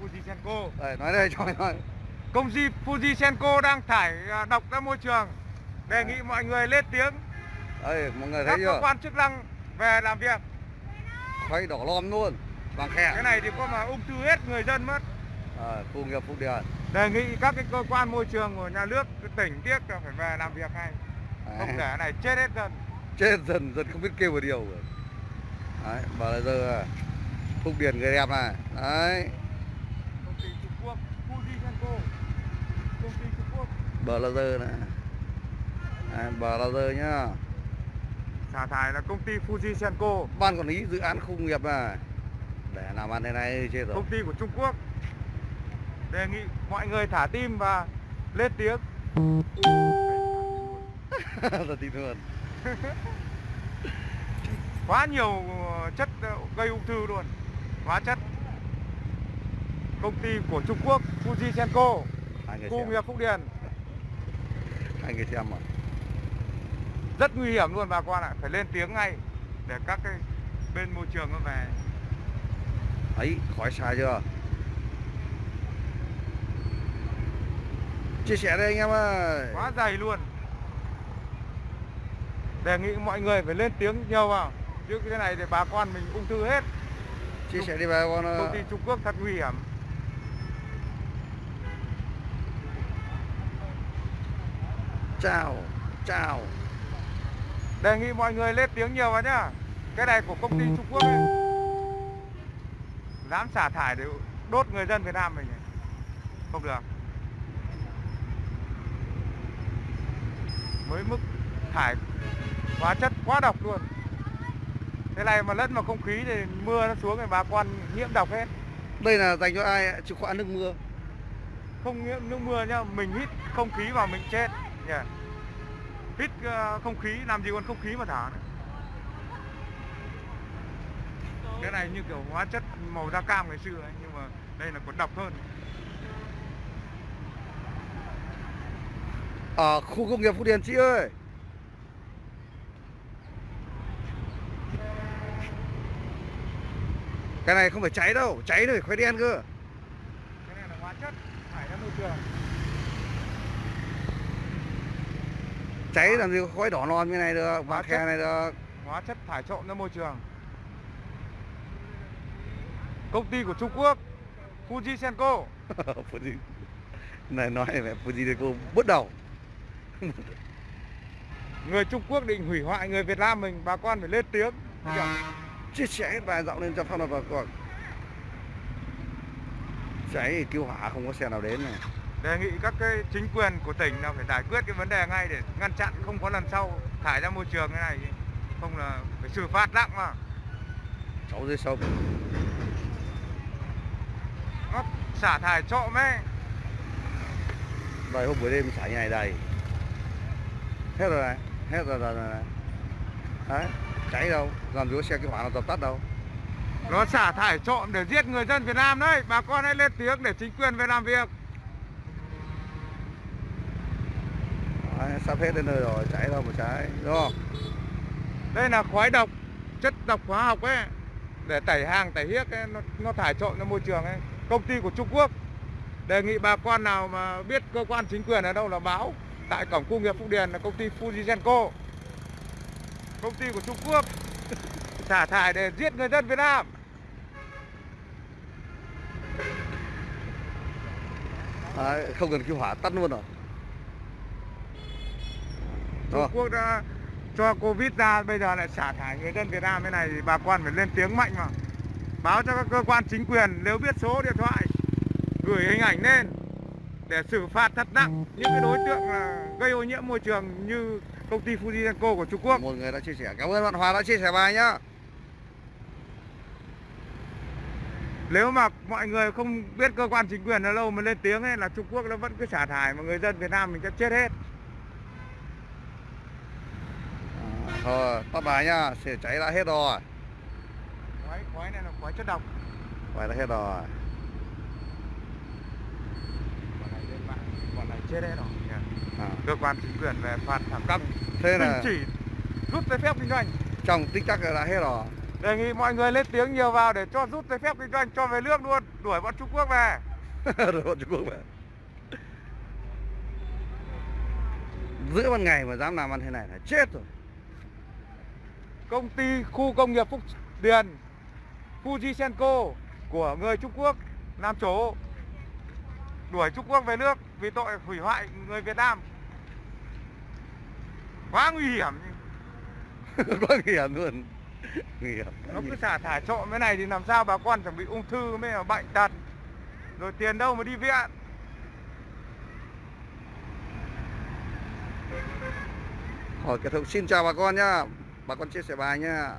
Fujisenko. Đây, nói đây cho nói. Công ty Fujisenko đang thải à, độc ra môi trường. Đề nghị mọi người lên tiếng Đây, mọi người các thấy cơ chưa? quan chức năng về làm việc. Khói đỏ lom luôn. Vàng khe. Cái này thì có mà ung thư hết người dân mất. À, khu nghiệp Phúc Điền. Đề nghị các cái cơ quan môi trường của nhà nước tỉnh tiếc là phải về làm việc ngay. Không để này chết hết dân. Chết dần dần không biết kêu vào điều rồi. Đấy, là giờ à, Phúc Điền người đẹp này. Đấy, Quốc Fujisenko. Công ty Trung Quốc giờ này. Nhá. xả thải là công ty Fujisenko. Ban quản lý dự án khu nghiệp này. Để làm ăn thế này chết rồi. công ty của Trung Quốc đề nghị mọi người thả tim và lên tiếng là tin hơn. quá nhiều chất ờ, gây ung thư luôn hóa chất công ty của Trung Quốc Hai người khu nghiệp Phúc Điền Hai người xem mà. rất nguy hiểm luôn bà con ạ phải lên tiếng ngay để các cái bên môi trường nó về Ấy, khói xa chưa? Chia sẻ đây anh em ơi. quá dày luôn đề nghị mọi người phải lên tiếng nhiều vào chứ cái này thì bà con mình ung thư hết Chia sẻ đi bà con. công ty Trung Quốc thật nguy hiểm Chào, chào. đề nghị mọi người lên tiếng nhiều vào nhá. Cái này của công ty Trung Quốc ấy. Dám xả thải để đốt người dân Việt Nam mình ấy. không được. Với mức thải hóa chất quá độc luôn. Thế này mà lẫn vào không khí thì mưa nó xuống thì bà con nhiễm độc hết. Đây là dành cho ai chịu khó ăn nước mưa. không nhiễm nước mưa nhá mình hít không khí vào mình chết nhỉ hít ờ, không khí làm gì còn không khí mà nữa cái này như kiểu hóa chất màu da cam ngày xưa ấy, nhưng mà đây là còn độc hơn Ở khu công nghiệp Phú Điền chị ơi. Cái này không phải cháy đâu, cháy rồi khói đen cơ. cái này là hóa chất thải ra môi trường Cháy làm gì có khói đỏ non như này được, chất. khe này được. hóa chất thải trộn ra môi trường công ty của Trung Quốc Fujisenko Fuji. Này nói mẹ Fuji cô bứt đầu. người Trung Quốc định hủy hoại người Việt Nam mình bà con phải lên tiếng? Chia sẻ hết bài giọng lên cho pháp luật vào cuộc. Cháy cứu hỏa không có xe nào đến này. Đề nghị các cái chính quyền của tỉnh là phải giải quyết cái vấn đề ngay để ngăn chặn không có lần sau thải ra môi trường cái này. Không là phải xử phạt nặng mà. Cháu dưới sông. nó xả thải trộm ấy. Đây hôm buổi đêm xả như này đầy. Hết rồi này Hết rồi rồi, này Đấy Cháy đâu Làm gì có xe cứu hỏa nào dập tắt đâu. Nó xả thải trộm để giết người dân Việt Nam đấy. Bà con hãy lên tiếng để chính quyền về làm việc Đấy, Sắp hết đến nơi rồi Cháy đâu mà cháy Đúng không? Đây là khói độc chất độc hóa học ấy. Để tẩy hàng tẩy hiếc ấy, nó, nó thải trộn ra môi trường ấy. Công ty của Trung Quốc đề nghị bà con nào mà biết cơ quan chính quyền ở đâu là báo. Tại cổng công nghiệp Phúc Điền là công ty Fujisenko công ty của Trung Quốc xả thải để giết người dân Việt Nam. À, Không cần cứu hỏa tắt luôn rồi. Trung không? Quốc đã cho Covid ra bây giờ lại xả thải người dân Việt Nam thế này thì bà con phải lên tiếng mạnh mà báo cho các cơ quan chính quyền nếu biết số điện thoại gửi hình ảnh lên để xử phạt thật nặng. Những cái đối tượng là gây ô nhiễm môi trường như công ty Fujisenko của Trung Quốc. Một người đã chia sẻ. Cảm ơn bạn Hòa đã chia sẻ bài nhá. Nếu mà mọi người không biết cơ quan chính quyền ở lâu mà lên tiếng ấy là Trung Quốc nó vẫn cứ xả thải mà người dân Việt Nam mình sẽ chết hết Thôi tắt bài nhá Xe cháy đã hết rồi. Khói khói này là khói chất độc. Bài đã hết rồi. Bọn này lên mạng bọn này chết hết rồi. À. cơ quan chính quyền về phạt thẳng căng Thế là chỉ rút giấy phép kinh doanh. Trong tích tắc là đã hết rồi. Đề nghị mọi người lên tiếng nhiều vào để cho rút giấy phép kinh doanh cho về nước luôn. Đuổi bọn Trung Quốc về. Rồi bọn Trung Quốc về. Giữa ban ngày mà dám làm ăn thế này là chết rồi công ty khu công nghiệp Phúc Điền Fujisenko của người Trung Quốc làm chủ đuổi Trung Quốc về nước vì tội hủy hoại người Việt Nam. Quá nguy hiểm. Quá nguy hiểm luôn. Nguy hiểm. Nó cứ xả thải trộm cái này thì làm sao bà con chẳng bị ung thư mới là bệnh tật? Rồi tiền đâu mà đi viện? Hỏi kết thúc. Xin chào bà con nhá bà con chia sẻ bài nhá